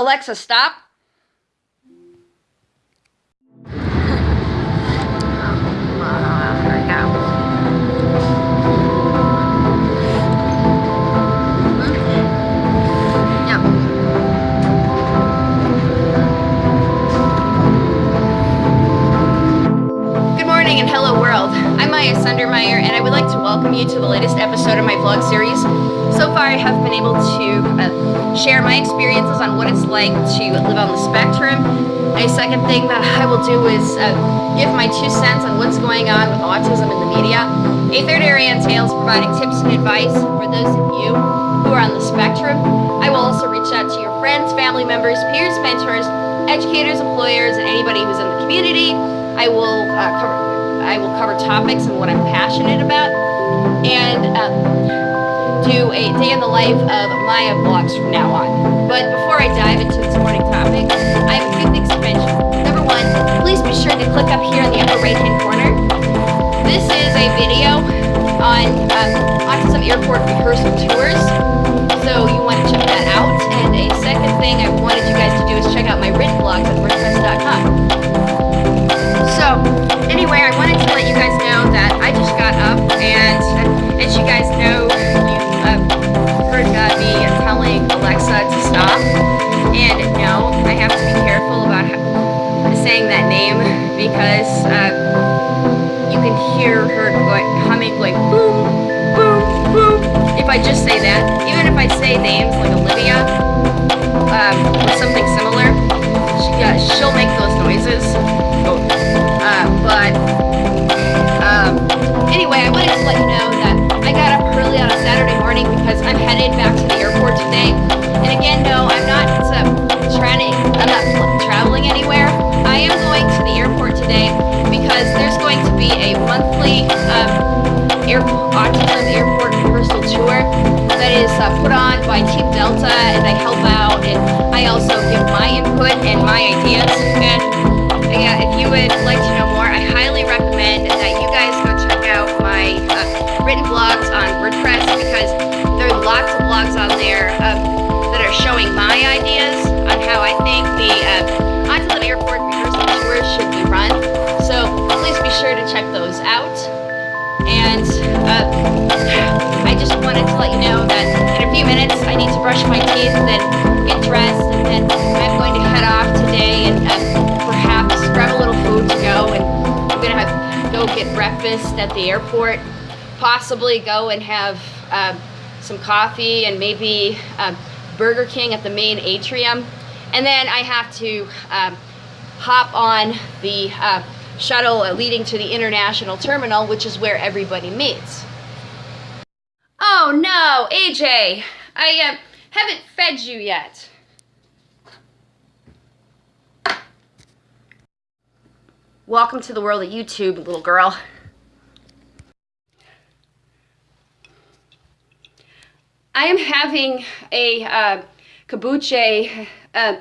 Alexa, stop. Good morning and hello world. I'm Maya Sundermeyer and I would like to welcome you to the latest episode of my vlog series. Have been able to uh, share my experiences on what it's like to live on the spectrum. A second thing that I will do is uh, give my two cents on what's going on with autism in the media. A third area entails providing tips and advice for those of you who are on the spectrum. I will also reach out to your friends, family members, peers, mentors, educators, employers, and anybody who's in the community. I will uh, cover I will cover topics and what I'm passionate about, and uh, do a day in the life of Maya vlogs from now on. But before I dive into this morning topic, I have a few things to mention. Number one, please be sure to click up here in the upper right hand corner. This is a video on uh, Autism Airport rehearsal tours, so you want to check that out. And a second thing I wanted you guys to do is check out my written blogs on WordPress.com. um, air, autism airport tour that is uh, put on by Team Delta and I help out and I also give my input and my ideas. And yeah, if you would like to know more, I highly recommend that you guys go check out my uh, written blogs on WordPress because there are lots of blogs on there um, that are showing my ideas uh, I just wanted to let you know that in a few minutes I need to brush my teeth and then get dressed and then I'm going to head off today and uh, grab a little food to go and I'm gonna have, go get breakfast at the airport possibly go and have um, some coffee and maybe um, Burger King at the main atrium. And then I have to um, hop on the uh, shuttle leading to the international terminal which is where everybody meets oh no AJ I uh, haven't fed you yet Welcome to the world of YouTube, little girl. I am having a uh, kombucha, uh,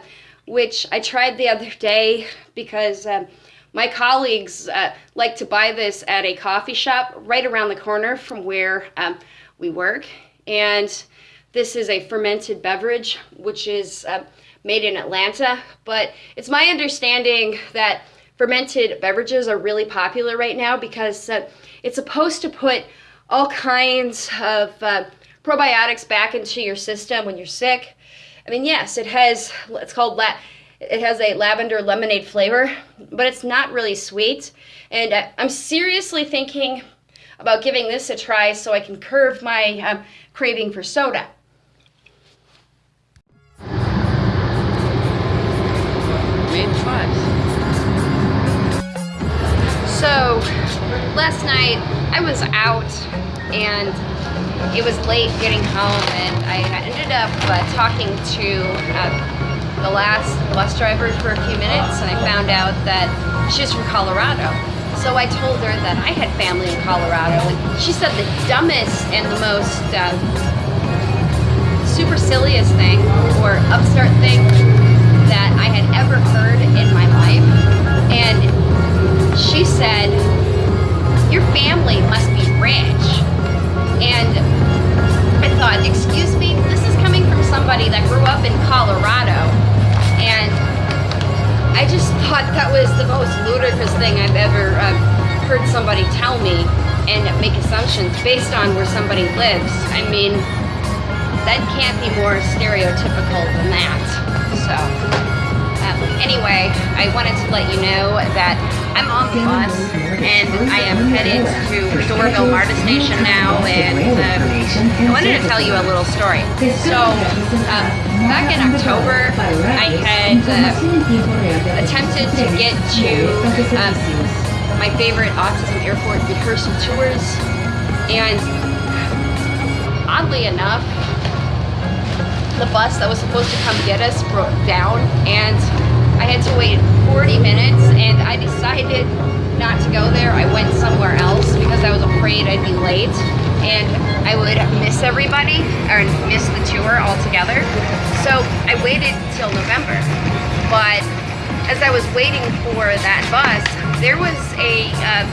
which I tried the other day because uh, my colleagues uh, like to buy this at a coffee shop right around the corner from where um, we work. And this is a fermented beverage, which is uh, made in Atlanta. But it's my understanding that fermented beverages are really popular right now because uh, it's supposed to put all kinds of uh, probiotics back into your system when you're sick. I mean, yes, it has, it's called, it has a lavender lemonade flavor, but it's not really sweet. And uh, I'm seriously thinking about giving this a try so I can curb my um, craving for soda. So last night I was out and it was late getting home and I ended up uh, talking to uh, the last bus driver for a few minutes and I found out that she's from Colorado. So I told her that I had family in Colorado and she said the dumbest and the most uh, supercilious thing or upstart thing assumptions based on where somebody lives. I mean, that can't be more stereotypical than that. So, um, anyway, I wanted to let you know that I'm on the bus and I am headed to Doraville MARTA station now and uh, I wanted to tell you a little story. So, uh, back in October, I had uh, attempted to get to um, my favorite autism airport rehearsal tours and oddly enough, the bus that was supposed to come get us broke down and I had to wait 40 minutes and I decided not to go there. I went somewhere else because I was afraid I'd be late and I would miss everybody or miss the tour altogether. So I waited till November. But as I was waiting for that bus, there was a uh,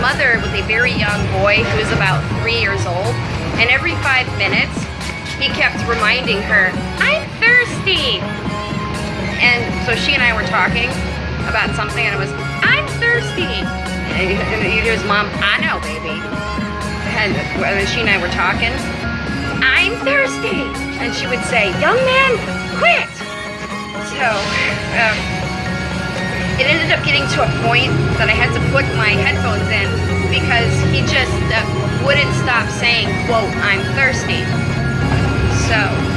mother with a very young boy who was about three years old. And every five minutes, he kept reminding her, I'm thirsty. And so she and I were talking about something and it was, I'm thirsty. And he hears mom, I know, baby. And she and I were talking, I'm thirsty. And she would say, young man, quit. So, um, it ended up getting to a point that I had to put my headphones in because he just uh, wouldn't stop saying, quote, I'm thirsty. So,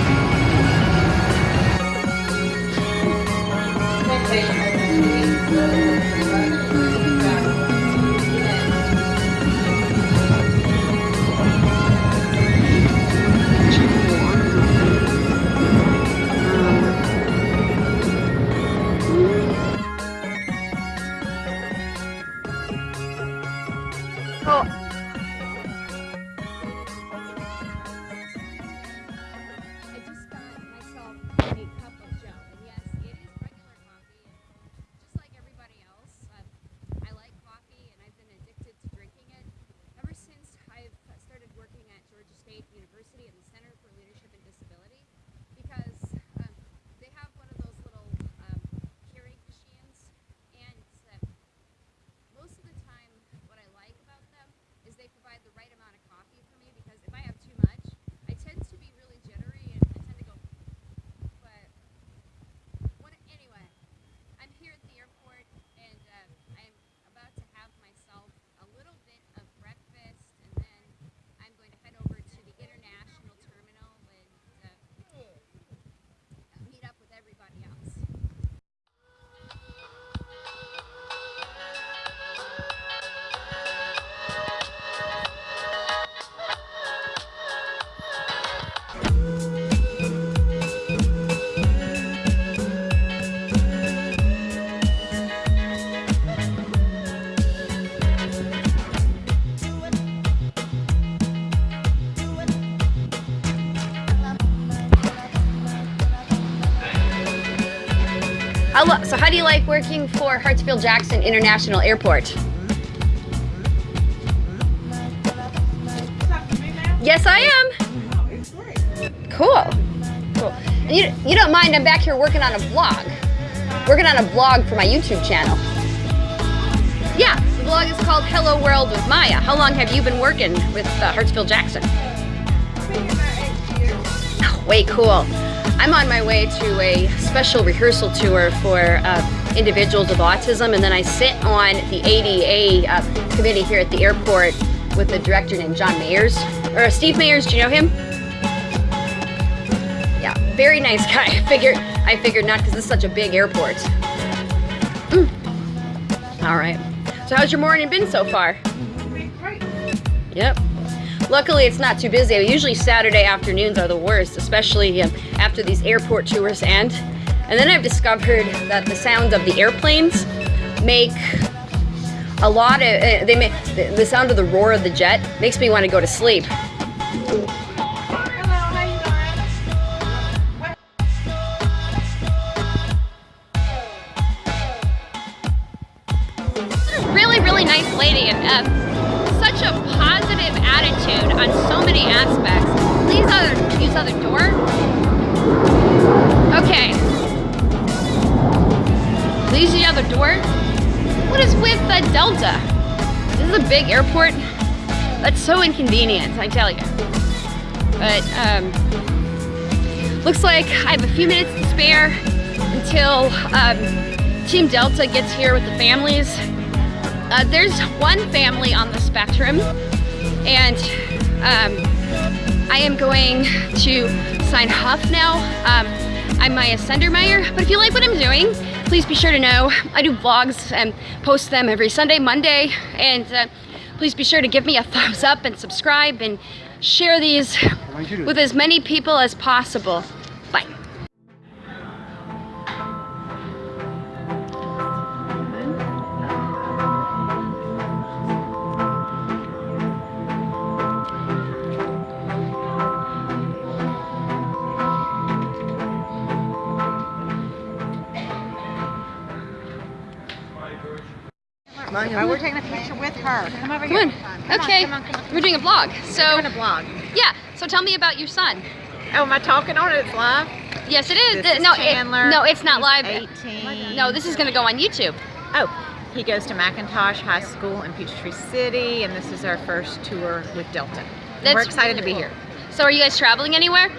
so how do you like working for Hartsfield-Jackson International Airport? Yes, I am. Cool. Cool. And you, you don't mind, I'm back here working on a blog. Working on a blog for my YouTube channel. Yeah, the blog is called Hello World with Maya. How long have you been working with uh, Hartsfield-Jackson? Oh, way cool. I'm on my way to a special rehearsal tour for uh, individuals with autism, and then I sit on the ADA uh, committee here at the airport with a director named John Mayers, or uh, Steve Mayers, do you know him? Yeah, very nice guy. I figured, I figured not because this is such a big airport. Mm. All right. So how's your morning been so far? Great. Yep. Luckily, it's not too busy. Usually Saturday afternoons are the worst, especially um, after these airport tours end. And then I've discovered that the sound of the airplanes make a lot of, uh, they make, the sound of the roar of the jet makes me want to go to sleep. On so many aspects. Please other use other door. Okay. outdoors. What is with the Delta? This is a big airport. That's so inconvenient, I tell you. But um, looks like I have a few minutes to spare until um, Team Delta gets here with the families. Uh, there's one family on the spectrum and um, I am going to sign Huff now. Um, I'm Maya Sendermeyer, but if you like what I'm doing, please be sure to know I do vlogs and post them every Sunday, Monday, and uh, please be sure to give me a thumbs up and subscribe and share these with as many people as possible. Bye. We're taking a picture with her. Come over Come here. on. Come Okay, Come on, come on, we're doing a vlog. So, We're doing a vlog. yeah, so tell me about your son. Oh, am I talking on it? It's live? Yes, it is. This is no, Chandler. It, no, it's not He's live. 18. No, this is going to go on YouTube. Oh, he goes to McIntosh High School in Peachtree City, and this is our first tour with Delta. And That's we're excited to be cool. here. So are you guys traveling anywhere?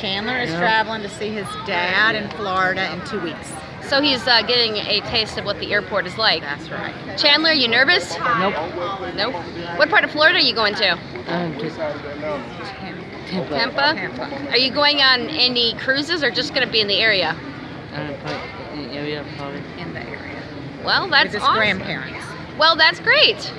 Chandler is traveling to see his dad in Florida in two weeks. So he's uh, getting a taste of what the airport is like. That's right. Chandler, you nervous? Nope. Nope. What part of Florida are you going to? Um, just Tampa? Tampa. Are you going on any cruises or just going to be in the area? um, probably in the area probably. In the area. Well, that's with his awesome. grandparents. Well, that's great.